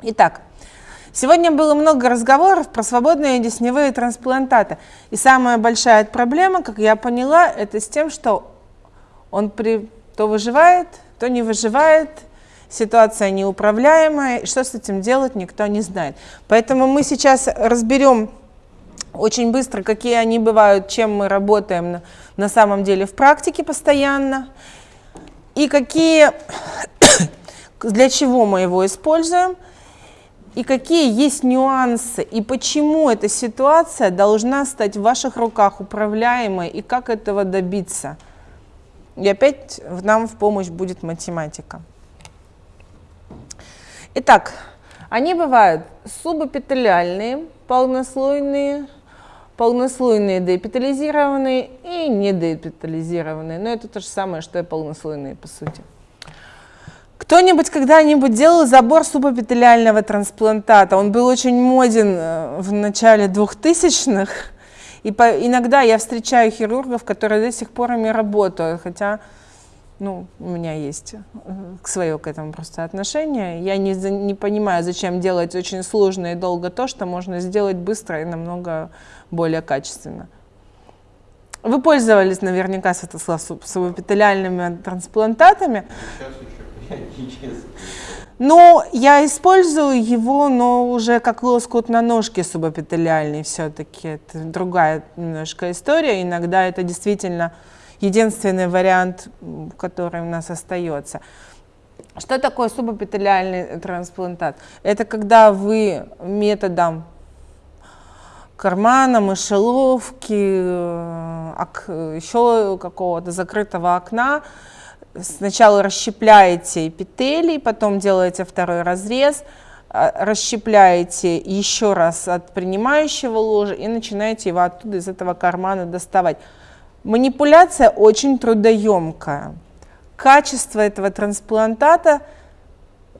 Итак, сегодня было много разговоров про свободные десневые трансплантаты. И самая большая проблема, как я поняла, это с тем, что он при, то выживает, то не выживает, ситуация неуправляемая, и что с этим делать, никто не знает. Поэтому мы сейчас разберем очень быстро, какие они бывают, чем мы работаем на, на самом деле в практике постоянно, и какие, для чего мы его используем, и какие есть нюансы, и почему эта ситуация должна стать в ваших руках управляемой, и как этого добиться. И опять нам в помощь будет математика. Итак, они бывают субэпителиальные, полнослойные, полнослойные деэпитализированные и недеэпитализированные. Но это то же самое, что и полнослойные, по сути. Кто-нибудь когда-нибудь делал забор субэпителиального трансплантата? Он был очень моден э, в начале 2000-х. И по, иногда я встречаю хирургов, которые до сих пор ими работают, хотя ну, у меня есть э, свое к этому просто отношение. Я не, не понимаю, зачем делать очень сложно и долго то, что можно сделать быстро и намного более качественно. Вы пользовались наверняка субэпителиальными трансплантатами. Сейчас еще ну, я использую его, но уже как лоскут на ножке субэпителиальный все-таки. Это другая немножко история. Иногда это действительно единственный вариант, который у нас остается. Что такое субэпителиальный трансплантат? Это когда вы методом кармана, мышеловки, э, еще какого-то закрытого окна сначала расщепляете эпителий, потом делаете второй разрез, а, расщепляете еще раз от принимающего ложа и начинаете его оттуда из этого кармана доставать. Манипуляция очень трудоемкая. Качество этого трансплантата,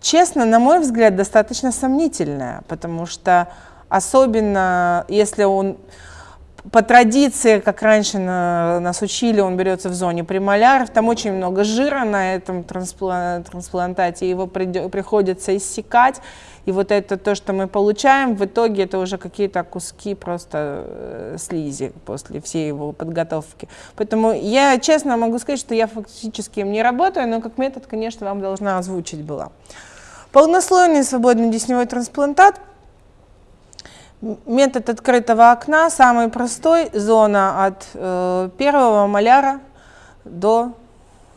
честно, на мой взгляд, достаточно сомнительное, потому что особенно если он по традиции, как раньше на, нас учили, он берется в зоне премоляров, там очень много жира на этом трансплантате, его при, приходится иссекать, и вот это то, что мы получаем, в итоге это уже какие-то куски просто э, слизи после всей его подготовки. Поэтому я честно могу сказать, что я фактически им не работаю, но как метод, конечно, вам должна озвучить была. Полнослойный свободный десневой трансплантат – Метод открытого окна самый простой, зона от э, первого маляра до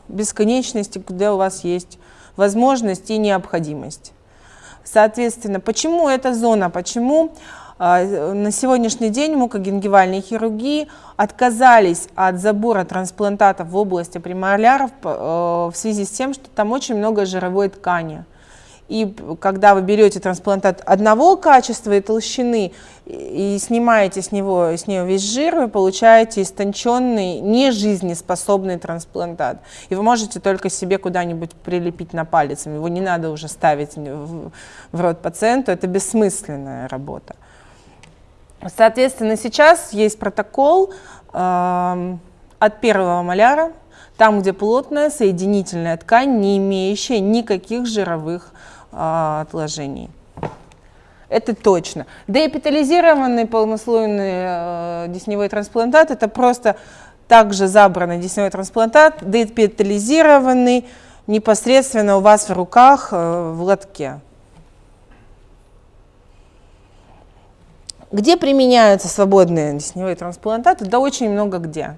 бесконечности, где у вас есть возможность и необходимость. Соответственно, почему эта зона, почему э, на сегодняшний день мукогенгивальной хирургии отказались от забора трансплантатов в области премоляров э, в связи с тем, что там очень много жировой ткани. И когда вы берете трансплантат одного качества и толщины и снимаете с него с нее весь жир, вы получаете истонченный, нежизнеспособный трансплантат. И вы можете только себе куда-нибудь прилепить на палец. Его не надо уже ставить в, в рот пациенту, это бессмысленная работа. Соответственно, сейчас есть протокол э, от первого маляра, там, где плотная соединительная ткань, не имеющая никаких жировых а, отложений. Это точно. Деэпитализированный полнослойный э, десневой трансплантат – это просто также забранный десневой трансплантат, деэпитализированный непосредственно у вас в руках э, в лотке. Где применяются свободные десневые трансплантаты? Да очень много где.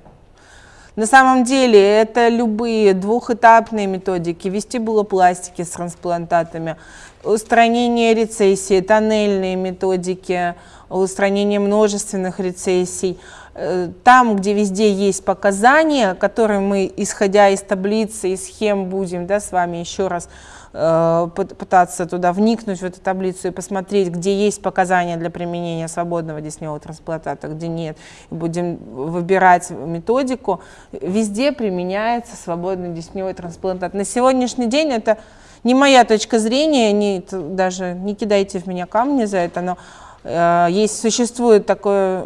На самом деле это любые двухэтапные методики, вестибулопластики с трансплантатами, устранение рецессии, тоннельные методики, устранение множественных рецессий. Э, там, где везде есть показания, которые мы, исходя из таблицы и схем, будем да, с вами еще раз пытаться туда вникнуть в эту таблицу и посмотреть, где есть показания для применения свободного десневого трансплантата, где нет. Будем выбирать методику. Везде применяется свободный десневой трансплантат. На сегодняшний день это не моя точка зрения, не, даже не кидайте в меня камни за это, но э, есть, существует такое,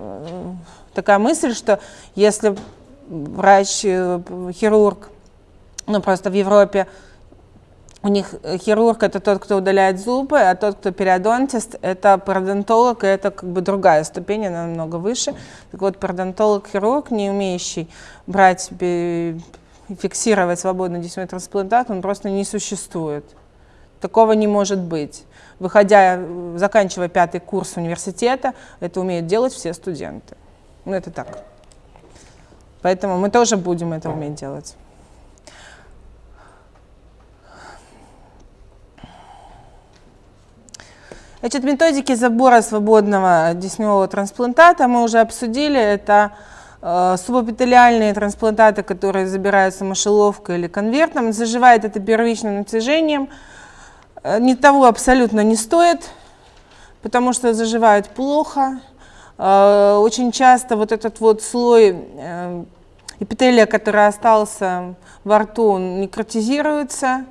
такая мысль, что если врач, э, хирург, ну просто в Европе у них э, хирург это тот, кто удаляет зубы, а тот, кто периодонтист, это пародонтолог, и это как бы другая ступень, она намного выше. Так вот, пародонтолог-хирург, не умеющий брать и фиксировать свободный десятый трансплантат, он просто не существует. Такого не может быть. Выходя, заканчивая пятый курс университета, это умеют делать все студенты. Ну, это так. Поэтому мы тоже будем это уметь делать. Значит, методики забора свободного десневого трансплантата мы уже обсудили. Это э, субэпителиальные трансплантаты, которые забираются мышеловкой или конвертом. Заживает это первичным натяжением. Э, ни того абсолютно не стоит, потому что заживают плохо. Э, очень часто вот этот вот слой э, эпителия, который остался во рту, он некротизируется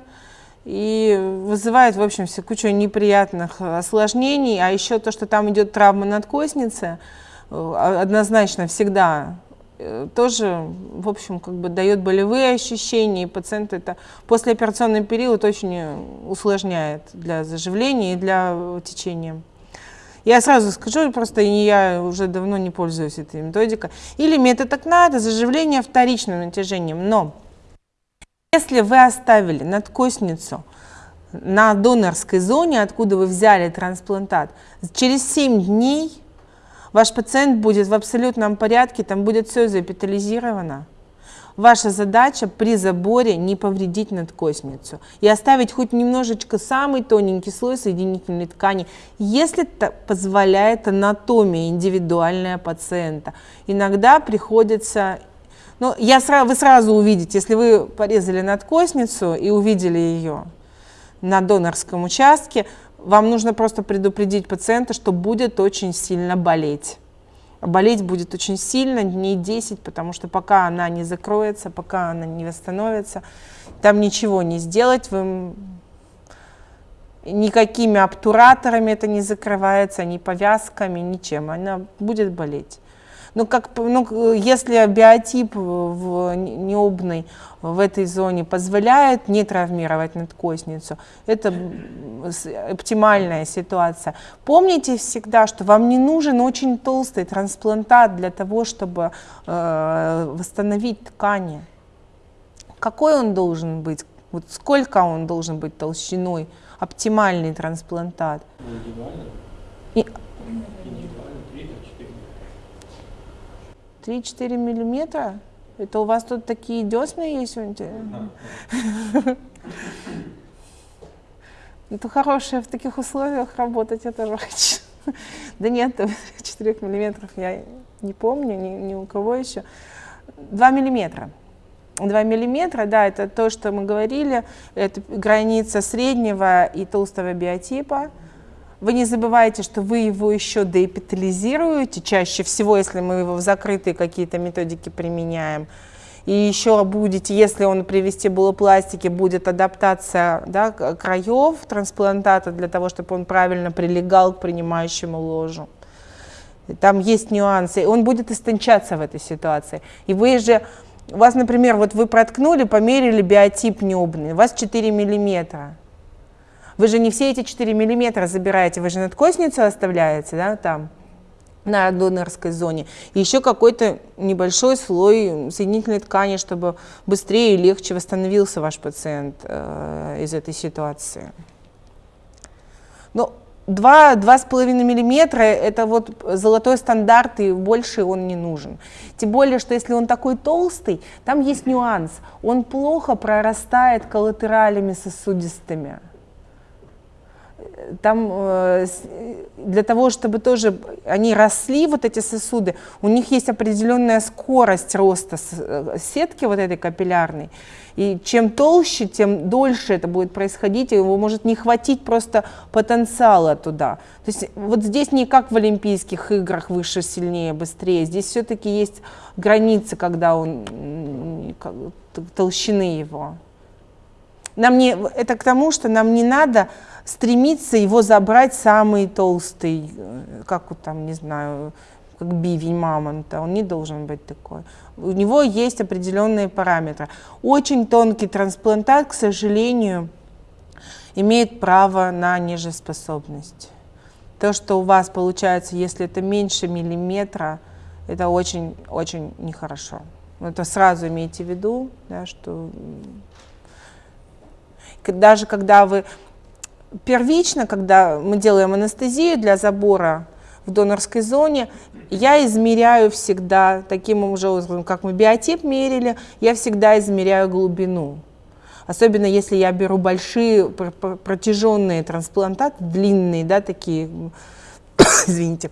и вызывает, в общем, все кучу неприятных осложнений, а еще то, что там идет травма надкосницы, э, однозначно всегда э, тоже, в общем, как бы дает болевые ощущения, и пациент это послеоперационный период очень усложняет для заживления и для течения. Я сразу скажу, просто я уже давно не пользуюсь этой методикой. Или метод окна – это заживление вторичным натяжением. Но если вы оставили надкосницу на донорской зоне, откуда вы взяли трансплантат, через 7 дней ваш пациент будет в абсолютном порядке, там будет все заэпитализировано. Ваша задача при заборе не повредить надкосницу и оставить хоть немножечко самый тоненький слой соединительной ткани, если это позволяет анатомия индивидуальная пациента. Иногда приходится ну, я сразу, вы сразу увидите, если вы порезали надкосницу и увидели ее на донорском участке, вам нужно просто предупредить пациента, что будет очень сильно болеть. Болеть будет очень сильно, дней 10, потому что пока она не закроется, пока она не восстановится, там ничего не сделать, вы никакими обтураторами это не закрывается, ни повязками, ничем, она будет болеть. Ну, как, ну, если биотип в необной в этой зоне позволяет не травмировать надкосницу, это оптимальная ситуация. Помните всегда, что вам не нужен очень толстый трансплантат для того, чтобы э, восстановить ткани. Какой он должен быть? Вот сколько он должен быть толщиной? Оптимальный трансплантат. И, 3-4 миллиметра? Это у вас тут такие десны есть? Это хорошее в таких условиях работать, это же Да нет, 4 миллиметров я не помню, ни, ни у кого еще. 2 миллиметра. 2 миллиметра, да, это то, что мы говорили, это граница среднего и толстого биотипа. Вы не забывайте, что вы его еще деэпитализируете, чаще всего, если мы его в закрытые какие-то методики применяем. И еще будете, если он при вестибулопластике, будет адаптация да, краев трансплантата для того, чтобы он правильно прилегал к принимающему ложу. Там есть нюансы. Он будет истончаться в этой ситуации. И вы же, у вас, например, вот вы проткнули, померили биотип небный, у вас 4 миллиметра. Вы же не все эти 4 миллиметра забираете, вы же надкосницу оставляете, да, там, на донорской зоне. И еще какой-то небольшой слой соединительной ткани, чтобы быстрее и легче восстановился ваш пациент э, из этой ситуации. Но 2-2,5 миллиметра – это вот золотой стандарт, и больше он не нужен. Тем более, что если он такой толстый, там есть нюанс. Он плохо прорастает коллатералями сосудистыми там э, для того, чтобы тоже они росли, вот эти сосуды, у них есть определенная скорость роста э, сетки вот этой капиллярной. И чем толще, тем дольше это будет происходить, и его может не хватить просто потенциала туда. То есть вот здесь не как в Олимпийских играх выше, сильнее, быстрее. Здесь все-таки есть границы, когда он толщины его. Нам не, это к тому, что нам не надо стремиться его забрать самый толстый, э, как вот там, не знаю, как бивень мамонта, он не должен быть такой. У него есть определенные параметры. Очень тонкий трансплантат, к сожалению, имеет право на нежеспособность. То, что у вас получается, если это меньше миллиметра, это очень-очень нехорошо. Это сразу имейте в виду, да, что даже когда вы первично, когда мы делаем анестезию для забора в донорской зоне, я измеряю всегда таким же образом, как мы биотип мерили, я всегда измеряю глубину. Особенно если я беру большие протяженные трансплантаты, длинные, да, такие, извините,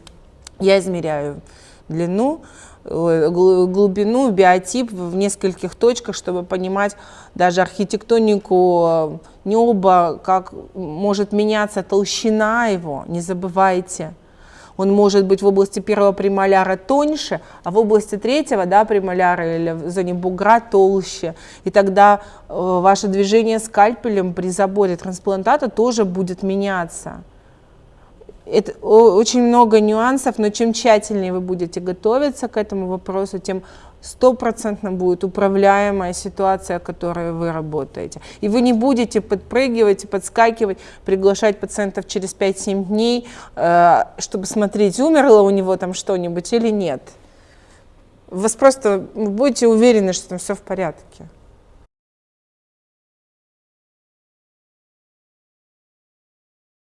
я измеряю длину, глубину, биотип в нескольких точках, чтобы понимать даже архитектонику э, неба, как может меняться толщина его, не забывайте. Он может быть в области первого премоляра тоньше, а в области третьего да, премоляра или в зоне бугра толще. И тогда э, ваше движение скальпелем при заборе трансплантата тоже будет меняться. Это очень много нюансов, но чем тщательнее вы будете готовиться к этому вопросу, тем стопроцентно будет управляемая ситуация, в которой вы работаете. И вы не будете подпрыгивать подскакивать, приглашать пациентов через 5-7 дней, э, чтобы смотреть, умерло у него там что-нибудь или нет. Вы просто будете уверены, что там все в порядке.